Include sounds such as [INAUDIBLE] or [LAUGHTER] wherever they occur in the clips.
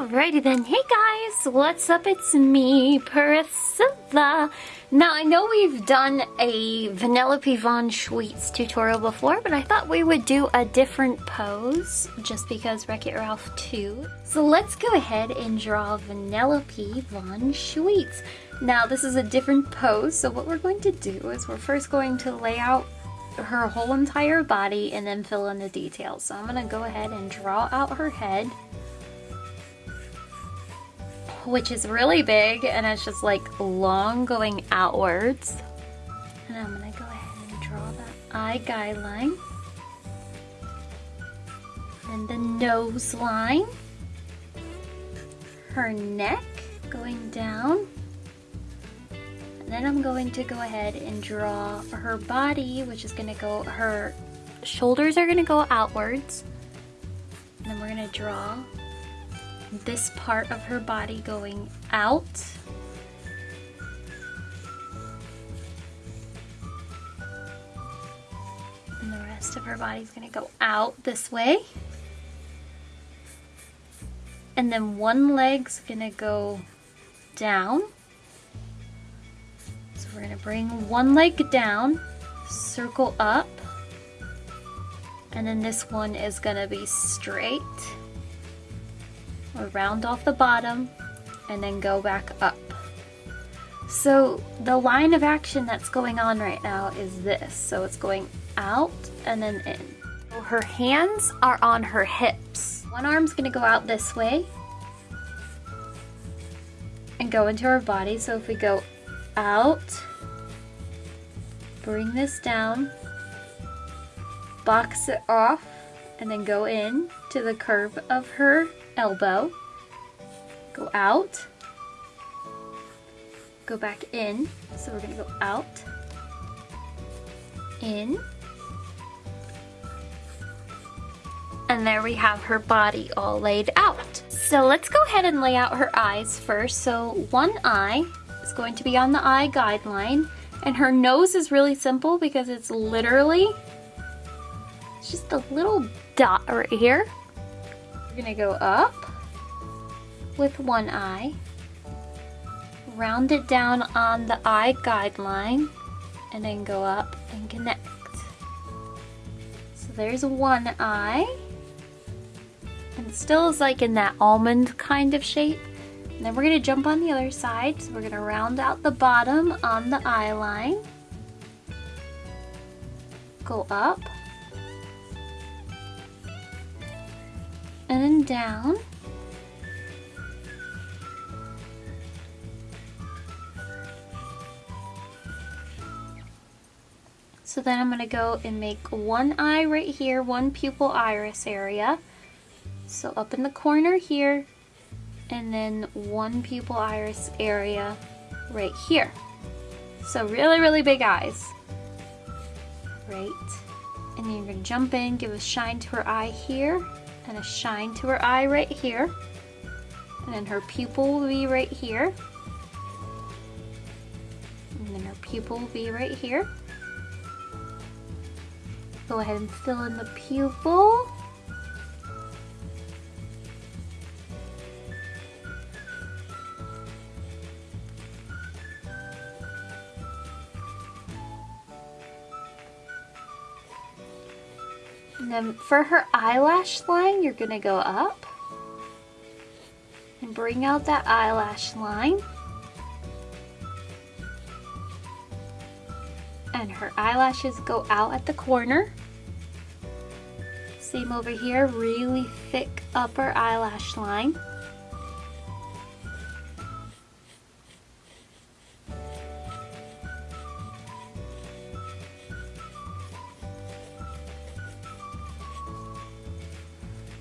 Alrighty then, hey guys, what's up? It's me, Priscilla. Now I know we've done a Vanellope Von Schweetz tutorial before, but I thought we would do a different pose just because Wreck-It Ralph 2. So let's go ahead and draw Vanellope Von Schweetz. Now this is a different pose, so what we're going to do is we're first going to lay out her whole entire body and then fill in the details. So I'm going to go ahead and draw out her head which is really big and it's just like long going outwards. And I'm gonna go ahead and draw the eye guideline. And the nose line. Her neck going down. And then I'm going to go ahead and draw her body, which is gonna go, her shoulders are gonna go outwards. And then we're gonna draw this part of her body going out. And the rest of her body is going to go out this way. And then one leg's going to go down. So we're going to bring one leg down, circle up, and then this one is going to be straight or round off the bottom and then go back up. So the line of action that's going on right now is this. So it's going out and then in. So her hands are on her hips. One arm's gonna go out this way and go into her body. So if we go out, bring this down, box it off, and then go in to the curve of her elbow, go out, go back in. So we're gonna go out, in, and there we have her body all laid out. So let's go ahead and lay out her eyes first. So one eye is going to be on the eye guideline and her nose is really simple because it's literally just a little dot right here. We're gonna go up with one eye, round it down on the eye guideline, and then go up and connect. So there's one eye, and still is like in that almond kind of shape. And then we're gonna jump on the other side, so we're gonna round out the bottom on the eye line, go up, and then down. So then I'm going to go and make one eye right here, one pupil iris area. So up in the corner here, and then one pupil iris area right here. So really, really big eyes. Right. And then you're going to jump in, give a shine to her eye here, and a shine to her eye right here. And then her pupil will be right here. And then her pupil will be right here. Go ahead and fill in the pupil. And then for her eyelash line, you're going to go up and bring out that eyelash line. And her eyelashes go out at the corner. Same over here, really thick upper eyelash line.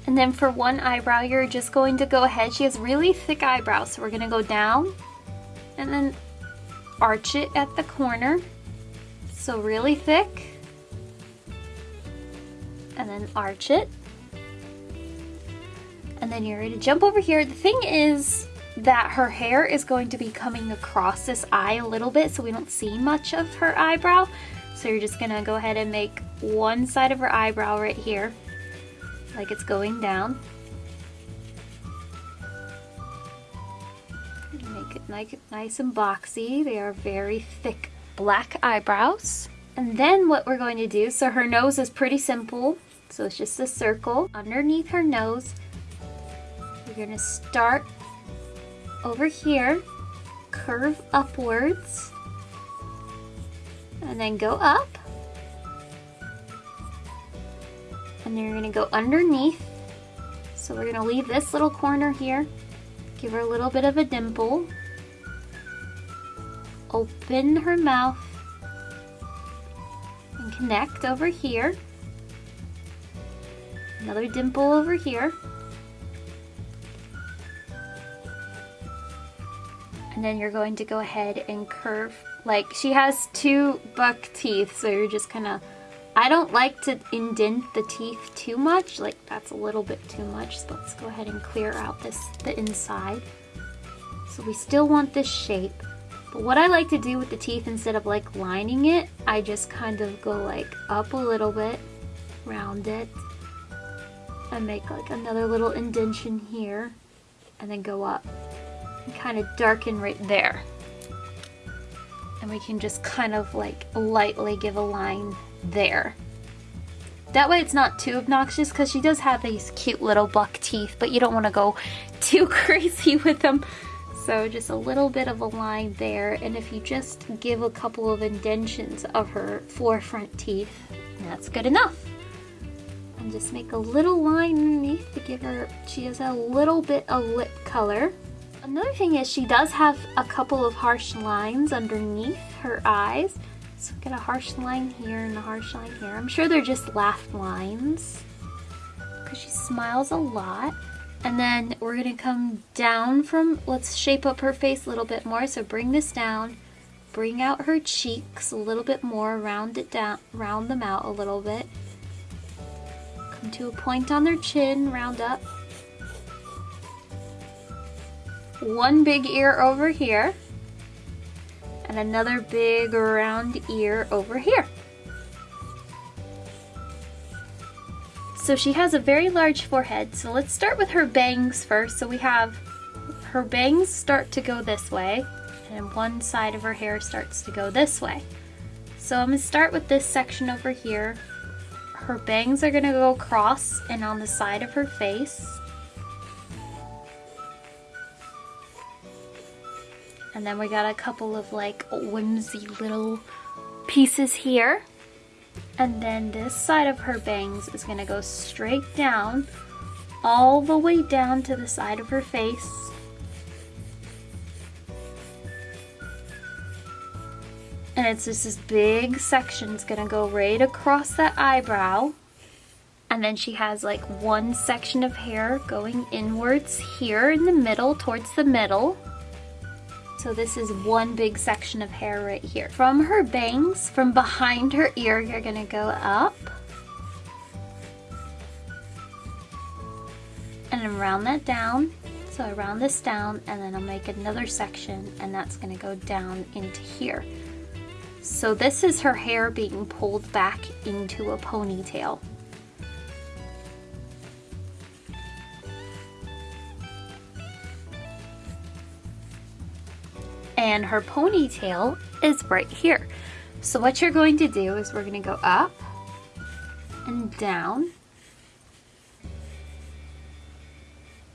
And then for one eyebrow, you're just going to go ahead. She has really thick eyebrows, so we're going to go down and then arch it at the corner. So really thick and then arch it. And then you're ready to jump over here. The thing is that her hair is going to be coming across this eye a little bit so we don't see much of her eyebrow. So you're just gonna go ahead and make one side of her eyebrow right here, like it's going down. make it nice and boxy. They are very thick black eyebrows. And then what we're going to do, so her nose is pretty simple. So it's just a circle underneath her nose. We're going to start over here, curve upwards, and then go up. And then you're going to go underneath. So we're going to leave this little corner here. Give her a little bit of a dimple. Open her mouth. And connect over here. Another dimple over here. And then you're going to go ahead and curve, like she has two buck teeth, so you're just kind of I don't like to indent the teeth too much, like that's a little bit too much, so let's go ahead and clear out this the inside. So we still want this shape, but what I like to do with the teeth instead of like lining it, I just kind of go like up a little bit, round it, and make like another little indentation here, and then go up and kind of darken right there. And we can just kind of like lightly give a line there. That way it's not too obnoxious because she does have these cute little buck teeth, but you don't want to go [LAUGHS] too crazy with them. So just a little bit of a line there, and if you just give a couple of indentions of her forefront teeth, that's good enough. And just make a little line underneath to give her, she has a little bit of lip color. Another thing is she does have a couple of harsh lines underneath her eyes. So get a harsh line here and a harsh line here. I'm sure they're just laugh lines because she smiles a lot. And then we're gonna come down from, let's shape up her face a little bit more. So bring this down, bring out her cheeks a little bit more, round it down, round them out a little bit. Come to a point on their chin, round up. One big ear over here and another big round ear over here. So she has a very large forehead, so let's start with her bangs first. So we have her bangs start to go this way, and one side of her hair starts to go this way. So I'm to start with this section over here. Her bangs are to go across and on the side of her face. And then we got a couple of like whimsy little pieces here. And then this side of her bangs is gonna go straight down, all the way down to the side of her face. And it's just this big section. It's gonna go right across that eyebrow. And then she has like one section of hair going inwards here in the middle, towards the middle. So this is one big section of hair right here. From her bangs, from behind her ear, you're gonna go up. And then round that down. So I round this down and then I'll make another section and that's gonna go down into here. So this is her hair being pulled back into a ponytail. And her ponytail is right here. So what you're going to do is we're going to go up and down.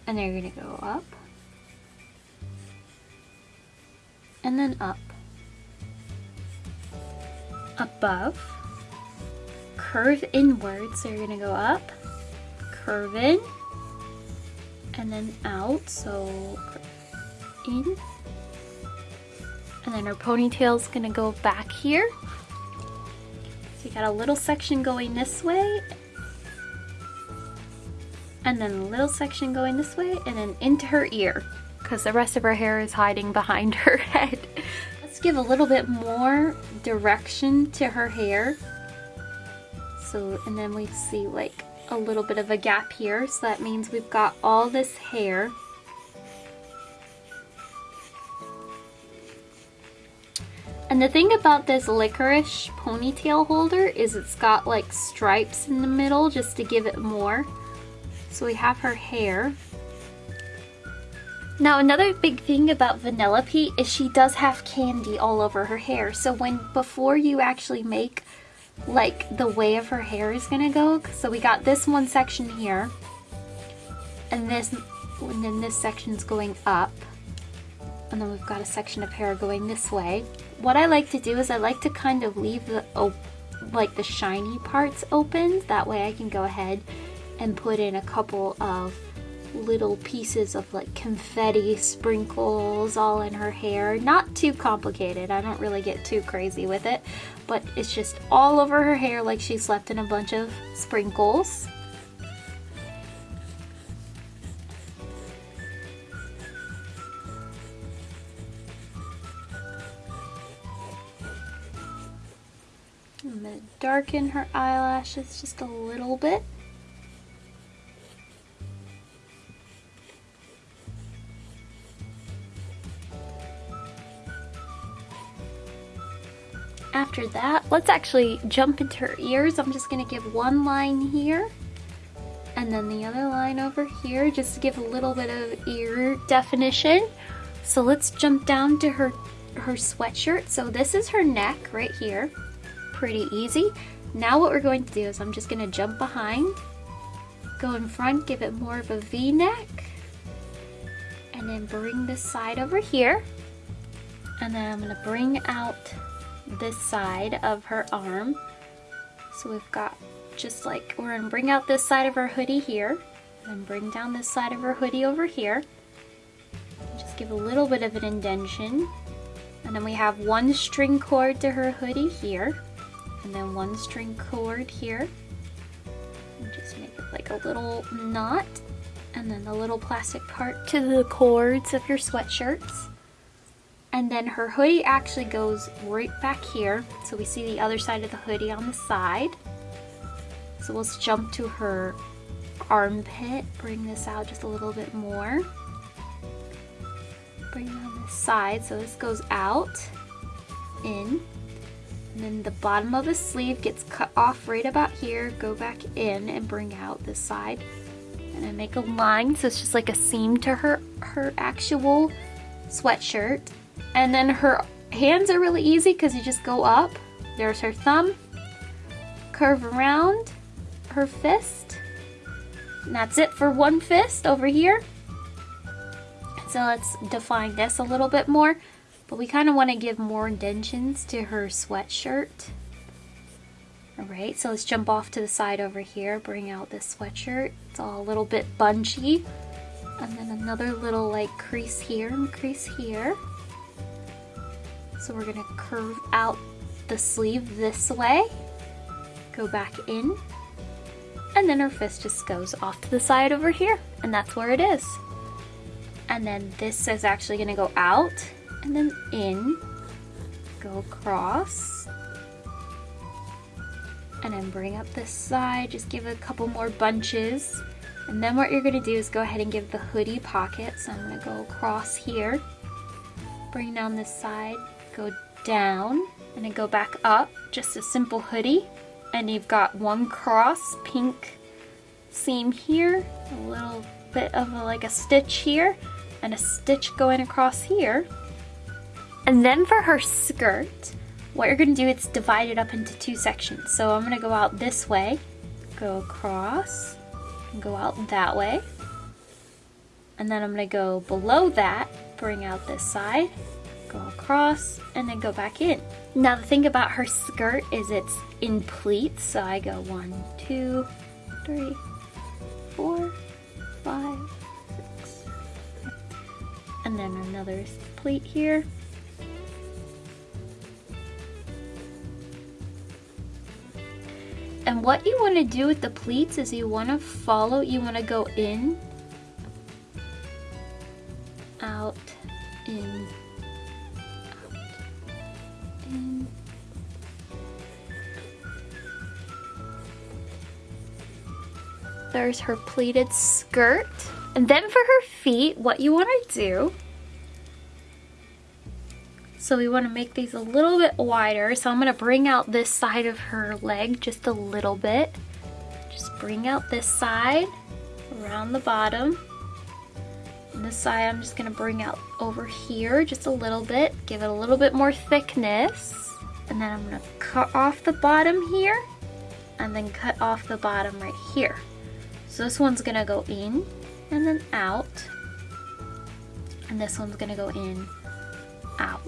And then you're going to go up. And then up. Above. Curve inward so you're going to go up. Curve in. And then out so in and then her ponytail's gonna go back here. So you got a little section going this way, and then a little section going this way, and then into her ear, because the rest of her hair is hiding behind [LAUGHS] her head. Let's give a little bit more direction to her hair. So, and then we see like a little bit of a gap here, so that means we've got all this hair And the thing about this licorice ponytail holder is it's got like stripes in the middle just to give it more. So we have her hair. Now another big thing about Vanellope is she does have candy all over her hair. So when before you actually make like the way of her hair is gonna go, so we got this one section here and this and then this section's going up and then we've got a section of hair going this way. What I like to do is I like to kind of leave the like the shiny parts open that way I can go ahead and put in a couple of little pieces of like confetti sprinkles all in her hair. Not too complicated, I don't really get too crazy with it, but it's just all over her hair like she slept in a bunch of sprinkles. Darken her eyelashes just a little bit. After that, let's actually jump into her ears. I'm just gonna give one line here and then the other line over here just to give a little bit of ear definition. So let's jump down to her, her sweatshirt. So this is her neck right here. Pretty easy. Now what we're going to do is I'm just gonna jump behind, go in front, give it more of a V-neck, and then bring this side over here. And then I'm gonna bring out this side of her arm. So we've got just like, we're gonna bring out this side of her hoodie here, and then bring down this side of her hoodie over here. Just give a little bit of an indentation. And then we have one string cord to her hoodie here, and then one string cord here. And just make it like a little knot, and then the little plastic part to the cords of your sweatshirts. And then her hoodie actually goes right back here. So we see the other side of the hoodie on the side. So let's jump to her armpit, bring this out just a little bit more. Bring it on this side, so this goes out, in, and then the bottom of the sleeve gets cut off right about here, go back in and bring out this side. And I make a line, so it's just like a seam to her, her actual sweatshirt. And then her hands are really easy because you just go up. There's her thumb, curve around her fist. And that's it for one fist over here. So let's define this a little bit more. But we kind of want to give more indentions to her sweatshirt. Alright, so let's jump off to the side over here, bring out this sweatshirt. It's all a little bit bunchy. And then another little like crease here and crease here. So we're gonna curve out the sleeve this way, go back in, and then our fist just goes off to the side over here, and that's where it is. And then this is actually gonna go out, and then in, go across, and then bring up this side, just give a couple more bunches. And then what you're gonna do is go ahead and give the hoodie pocket. So I'm gonna go across here, bring down this side, go down and then go back up, just a simple hoodie. And you've got one cross pink seam here, a little bit of a, like a stitch here, and a stitch going across here. And then for her skirt, what you're gonna do is divide it up into two sections. So I'm gonna go out this way, go across, and go out that way. And then I'm gonna go below that, bring out this side, go across, and then go back in. Now the thing about her skirt is it's in pleats, so I go one, two, three, four, five, six, and then another pleat here. And what you want to do with the pleats is you want to follow, you want to go in, out, in, There's her pleated skirt. And then for her feet, what you want to do, so we want to make these a little bit wider. So I'm going to bring out this side of her leg just a little bit. Just bring out this side around the bottom. And this side I'm just gonna bring out over here just a little bit, give it a little bit more thickness. And then I'm gonna cut off the bottom here and then cut off the bottom right here. So this one's gonna go in and then out. And this one's gonna go in, out.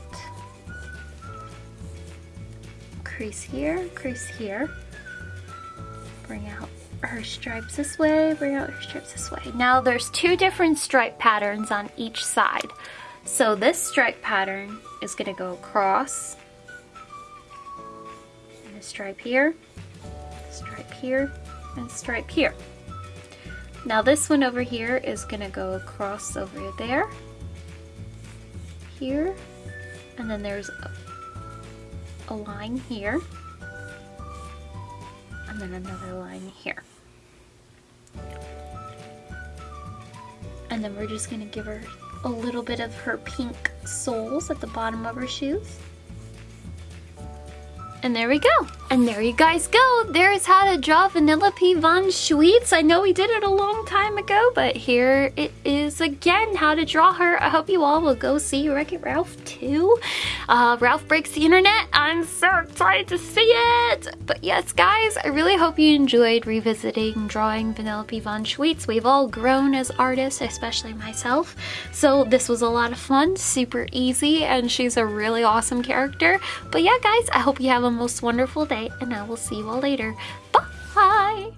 Crease here, crease here. Bring out her stripes this way, bring out her stripes this way. Now there's two different stripe patterns on each side. So this stripe pattern is gonna go across, and a stripe here, stripe here, and stripe here. Now this one over here is gonna go across over there, here, and then there's a, line here, and then another line here. And then we're just gonna give her a little bit of her pink soles at the bottom of her shoes. And there we go. And there you guys go. There's how to draw Vanellope Von Schweetz. I know we did it a long time ago, but here it is again, how to draw her. I hope you all will go see Wreck-It Ralph 2. Uh, Ralph Breaks the Internet. I'm so excited to see it. But yes, guys, I really hope you enjoyed revisiting drawing Vanellope Von Schweetz. We've all grown as artists, especially myself. So this was a lot of fun, super easy, and she's a really awesome character. But yeah, guys, I hope you have a most wonderful and I will see you all later. Bye!